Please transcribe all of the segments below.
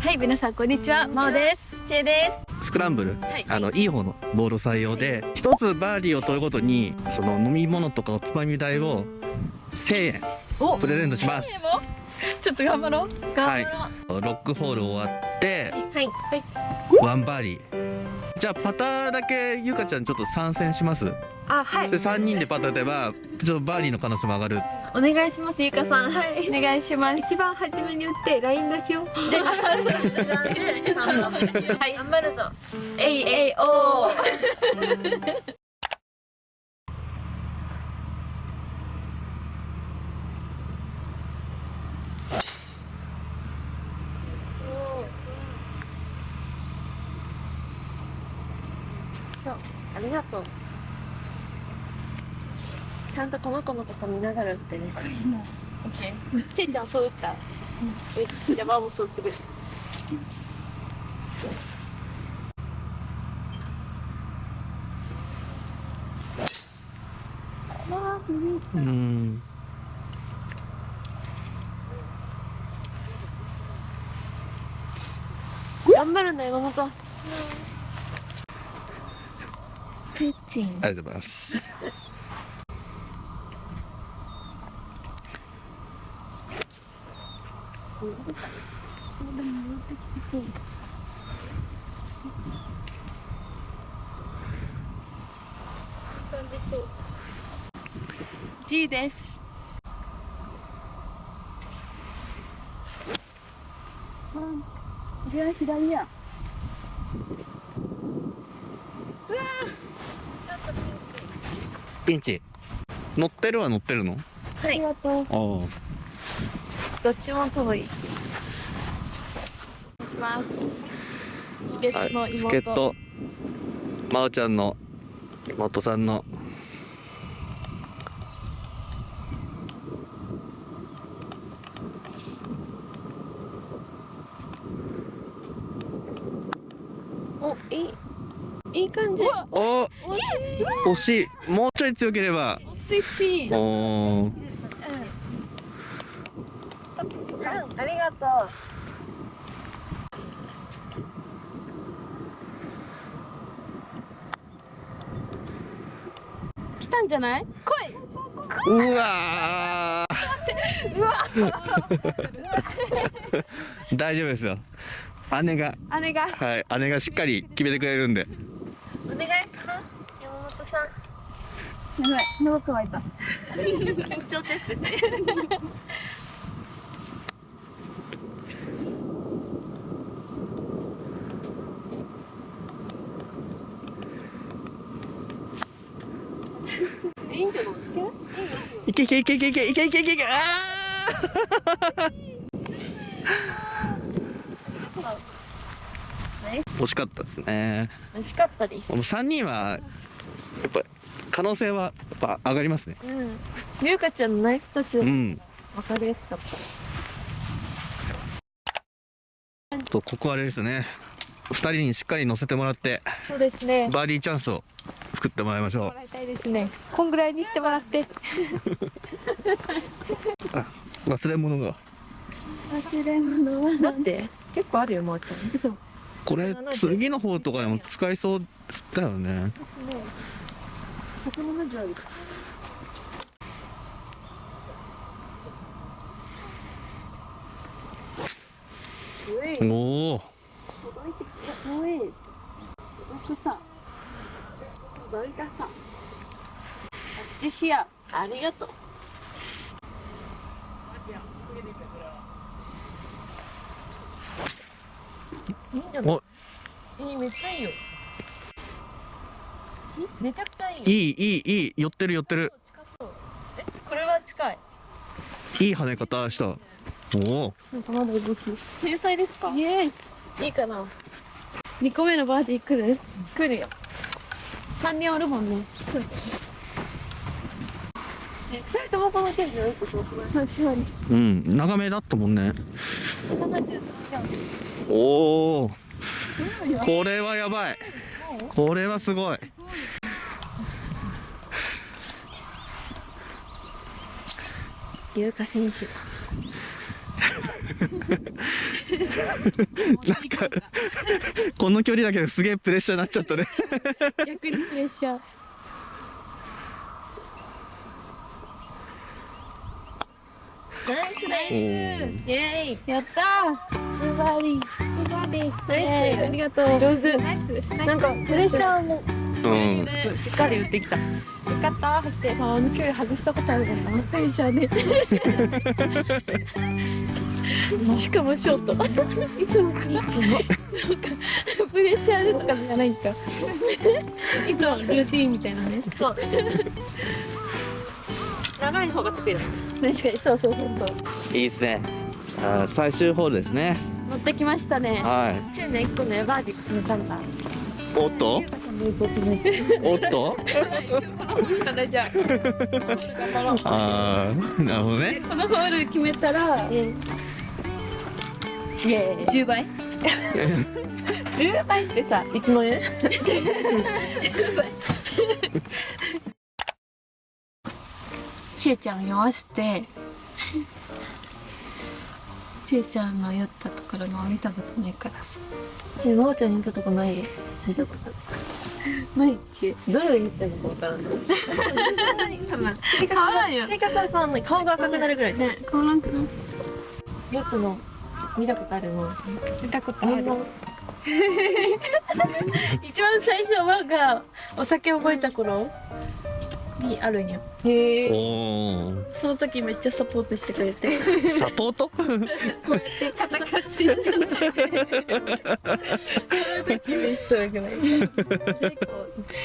はい皆さんこんにちはまおです。ちえでスクランブル、はい。あのいい方のボール採用で一つバーディーを取るごとにその飲み物とかおつまみ代を1000円おプレゼントします。ちょっと頑張ろう。はい。頑張ろロックホール終わってうはい。ワンバーディーじゃあパターだけゆかちゃんちょっと参戦します？あはで3人でパター打てばちょっとバーディーの可能性も上がる。お願いしますゆかさん。はい。お願いします。一番初めに打って LINE 出しよう はい。頑張るぞ。えいえいおーそうありがとうちゃんとこの子のこと見ながら打ってね。オッケーちえちゃんそう打ったよしじゃあマもそうするわー無理うん。頑張るんだ山本うん。ペッチン。ありがとうございます。感じそう G です左左やピンチ。乗ってるは乗ってるの？はい。ありがとうあ。どっちも遠い。します。助っあ、人のはい、妹、助っ人まおちゃんの妹さんの。おいいいい感じ。お惜しい。もうちょい強ければ。スイスイおー。ありがと来たんじゃない？来い。うわー。大丈夫ですよ。姉が。姉が？はい姉がしっかり決めてくれるんで。うお願いします。山本さんやばい喉乾いた緊張ってやつですねいいんじゃないいけいけいけいけいけいけいけいけいけあ惜しかったですね美味しかったですもう3人はやっぱ可能性はやっぱ上がりますね。うん。みゆかちゃんのナイスタッチうん。わかるやつだった。とここはあれですね。2人にしっかり乗せてもらってそうですね。バーディーチャンスを作ってもらいましょもらいたいですね。こんぐらいにしてもらって。う忘れ物が。忘れ物は待って結構あるよもうこれ次の方とかでも使いそうだよねここの方じゃある。おお。届いてきた。お。奥さん。届いたさ。あっちしや。ありがとう。いいんじゃない。いい、めっちゃいいよ。めちゃくちゃいいよ。いいいいいい。寄ってる寄ってる。近そう。えこれは近い。いい跳ね方した。おお。なんかまだ動き。天才ですか？イエーイ。いいかな？2個目のバーディー来る？来るよ。3人おるもんね。人ともこの剣じゃよくすごくない確かにうん長めだったもんね。73じゃん。おお。これはやばい。これはすごい優香選手。なんかこの距離だけですげえプレッシャーになっちゃったね。逆にプレッシャー。ナイスナイス。イエー。イやったー。ズバリズバリナイス。ありがとう。上手。なんかプレッシャーもうん。しっかり打ってきた。よかった。走ってあの距離外したことあるからなプレッシャーで。しかもショート。いつもかいつも。プレッシャーでとかじゃないんかいつもルーティンみたいなね。そう。長い方が得意だ。確かにそうそうそうそう。いいですね。あー最終ホールですね。乗ってきましたね。はい。チューね1個ねバーディー決めたんだおっと？おっと？あああなるほどね。でこのホール決めたらイエーイ10倍10倍ってさ1万円ちえちゃんを酔わしてちえちゃんの酔ったところの見たことないからさ。ちまおちゃんに言ったとこない？見たことないっけ？どれが言ったのかわからな。い多分変わらんよ。性格は変わんない。顔が赤くなるぐらいじゃんね変わらんくないヨットの見たことあるの？見たことある。一番最初はがお酒覚えた頃？にあるんよ。へえ。その時めっちゃサポートしてくれて。サポート？でささかしんちゃんその時ベスト？ぐらいそれ以降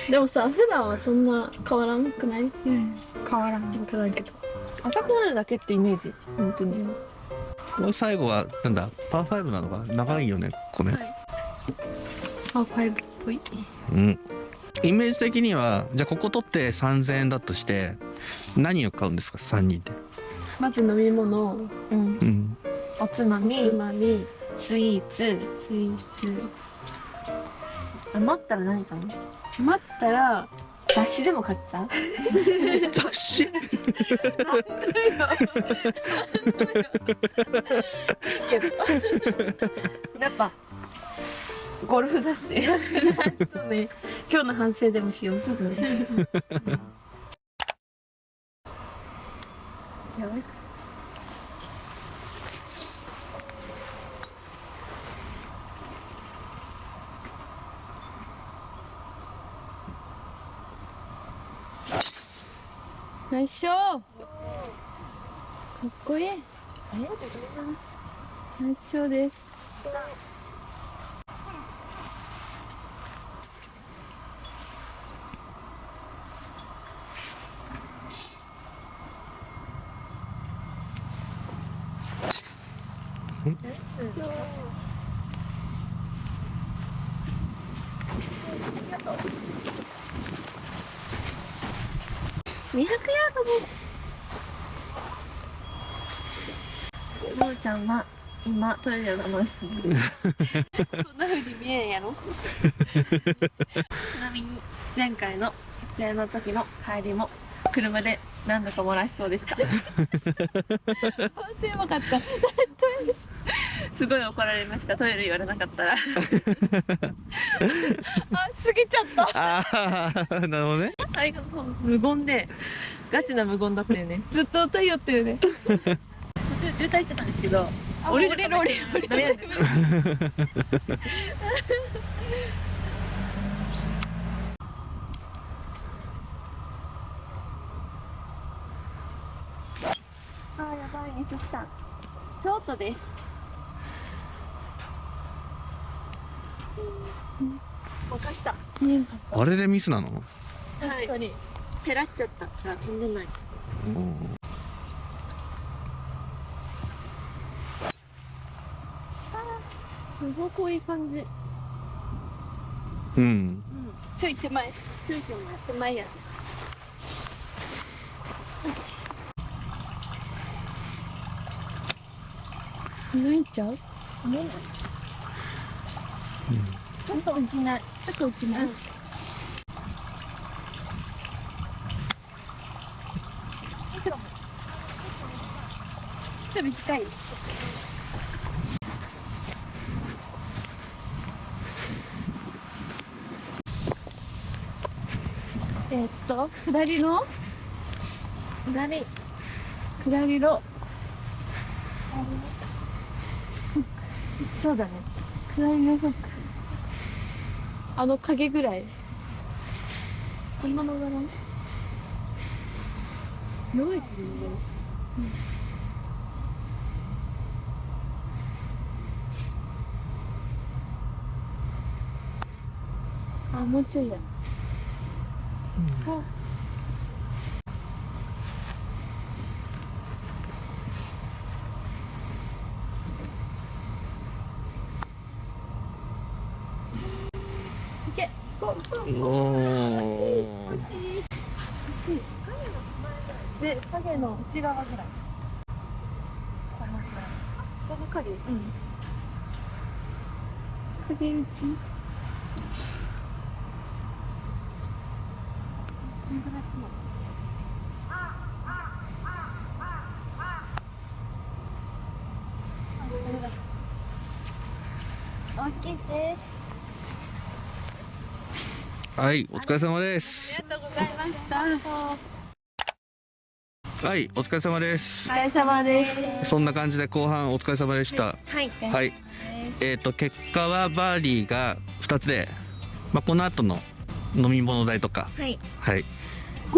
でもさ普段はそんな変わらんくない？うん。変わらん分からんけど。赤くなるだけってイメージ？本当に。これ最後はなんだ？パー5なのか長いよねここね、あファイブっぽい。うんイメージ的にはじゃあここ取って3000円だとして何を買うんですか？3人で。まず飲み物。うん。うん。おつまつみまみ。スイーツ。スイーツ。あ待ったら何かな待ったら雑誌でも買っちゃう？雑誌？やっぱゴルフ雑誌。そうね今日の反省でもしよう。そうだねよしよいしょかっこいい。よありがとうございますいしょです。200ヤードですのうちゃんは今トイレを我慢してます。そんな風に見えんやろ。ちなみに前回の撮影の時の帰りも車で何度か漏らしそうでした。本当やばかった。すごい怒られました。トイレ言われなかったら。あ過ぎちゃった。ああなるほどね。最後の方無言でガチな無言だったよね。ずっと歌いよってるね。途中渋滞してたんですけど降りる降りる降りる 悩んであーやばい2来たショートです。任したあれでミスなの？確かに。ペラっちゃったから飛んでない。すごくいい感じうん。ちょい手前。ちょい手前。手前や泣いちゃう？な、うん、ちょっと浮きない。ちょっと浮きない、っと短い。えっと下りの下り。下りのそうだね。下りのフック。あの影ぐらい。そんなのがな弱いけどねあもうちょいや。あいけゴーゴーおーで影の内側ぐらい。このくらい。この影うん。影打ち？大きいです。はいお疲れ様です。ありがとうございましたはいお疲れ様です。お疲れ様です。そんな感じで後半お疲れ様でした。はいはい。えっ、と結果はバーディーが2つで、まあ、この後の飲み物代とか。はい。はい。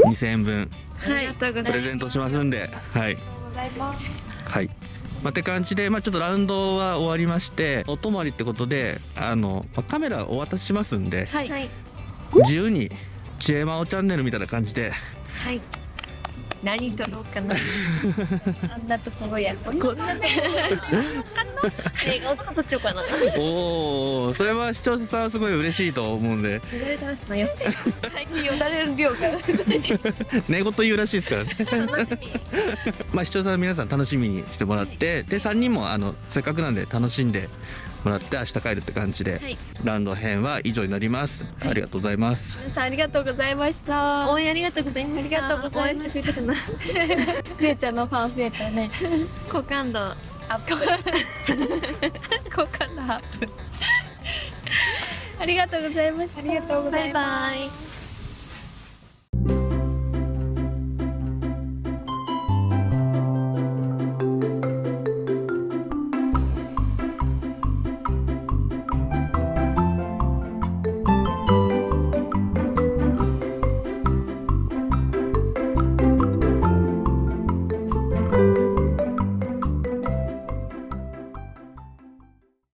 2000円分。ありがとうござい。ますプレゼントしますんで。はい。ございます。はい。まあ、って感じで、まあ、ちょっとラウンドは終わりましてお泊まりってことであの、まあカメラお渡ししますんではい。はい自由に「ちえまおチャンネル」みたいな感じではい何撮ろうかな。あんなところやこんなとこ映画とか撮っちゃおうかな。おおそれは視聴者さんはすごい嬉しいと思うんで。言われてますなよ最近よだれる量が。寝言言うらしいですからね。楽しみ。まあ視聴者の皆さん楽しみにしてもらってで3人もあのせっかくなんで楽しんでもらって明日帰るって感じで、はい。ラウンド編は以上になります、ありがとうございます。皆さんありがとうございました。応援ありがとうございました。ありがとうございました応援してくれたかなじいちゃんのファン増えたね 好感度アップ。好感度アップ。ありがとうございました。ありがとうございます。バイバイ